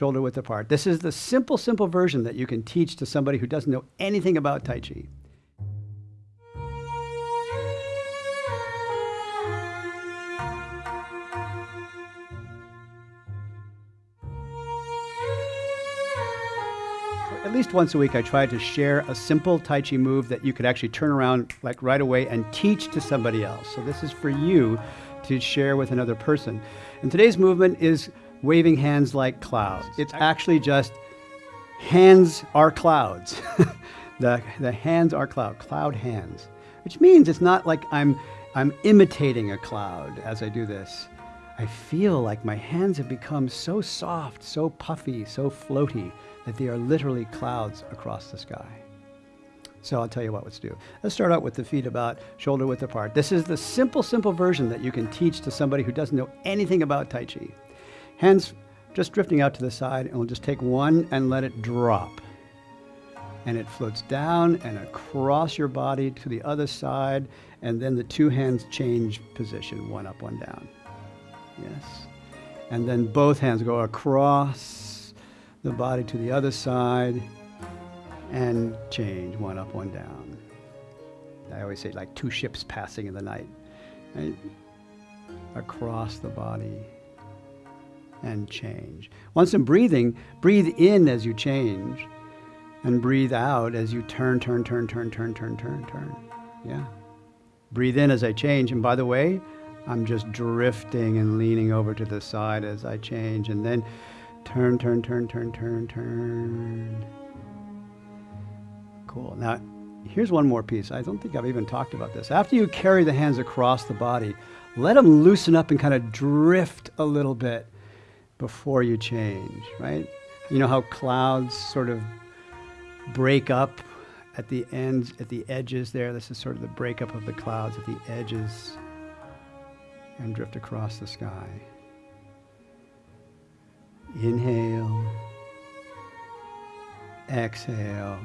shoulder width apart. This is the simple, simple version that you can teach to somebody who doesn't know anything about Tai Chi. At least once a week, I try to share a simple Tai Chi move that you could actually turn around like right away and teach to somebody else. So this is for you to share with another person. And today's movement is waving hands like clouds. It's actually just hands are clouds. the, the hands are cloud, cloud hands, which means it's not like I'm, I'm imitating a cloud as I do this. I feel like my hands have become so soft, so puffy, so floaty that they are literally clouds across the sky. So I'll tell you what let's do. Let's start out with the feet about shoulder width apart. This is the simple, simple version that you can teach to somebody who doesn't know anything about Tai Chi. Hands just drifting out to the side, and we'll just take one and let it drop. And it floats down and across your body to the other side, and then the two hands change position, one up, one down. Yes. And then both hands go across the body to the other side and change one up, one down. I always say like two ships passing in the night. Across the body and change. Once in breathing, breathe in as you change and breathe out as you turn, turn, turn, turn, turn, turn, turn, turn. Yeah. Breathe in as I change. And by the way, I'm just drifting and leaning over to the side as I change and then turn, turn, turn, turn, turn, turn. Cool. Now, here's one more piece. I don't think I've even talked about this. After you carry the hands across the body, let them loosen up and kind of drift a little bit before you change, right? You know how clouds sort of break up at the ends, at the edges there. This is sort of the breakup of the clouds at the edges and drift across the sky. Inhale, exhale,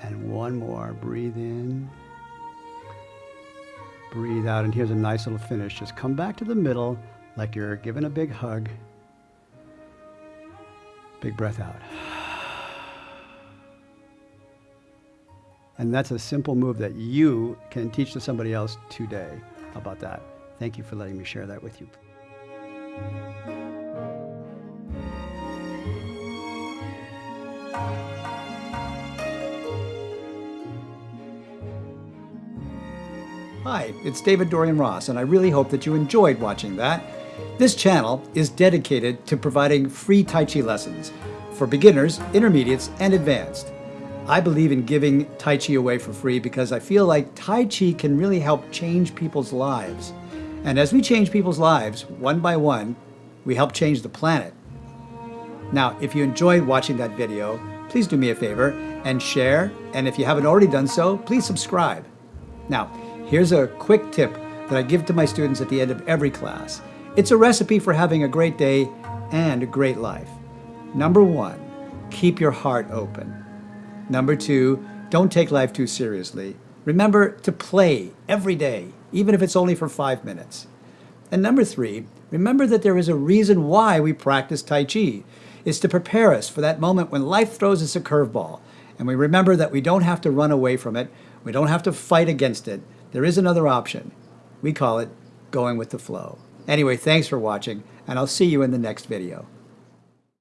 and one more. Breathe in, breathe out, and here's a nice little finish. Just come back to the middle like you're giving a big hug. Big breath out. And that's a simple move that you can teach to somebody else today. About that? Thank you for letting me share that with you. Hi, it's David Dorian Ross, and I really hope that you enjoyed watching that. This channel is dedicated to providing free Tai Chi lessons for beginners, intermediates, and advanced. I believe in giving Tai Chi away for free because I feel like Tai Chi can really help change people's lives. And as we change people's lives, one by one, we help change the planet. Now, if you enjoyed watching that video, please do me a favor and share. And if you haven't already done so, please subscribe. Now, here's a quick tip that I give to my students at the end of every class. It's a recipe for having a great day and a great life. Number one, keep your heart open. Number two, don't take life too seriously. Remember to play every day, even if it's only for five minutes. And number three, remember that there is a reason why we practice Tai Chi. It's to prepare us for that moment when life throws us a curveball. And we remember that we don't have to run away from it. We don't have to fight against it. There is another option. We call it going with the flow. Anyway, thanks for watching, and I'll see you in the next video.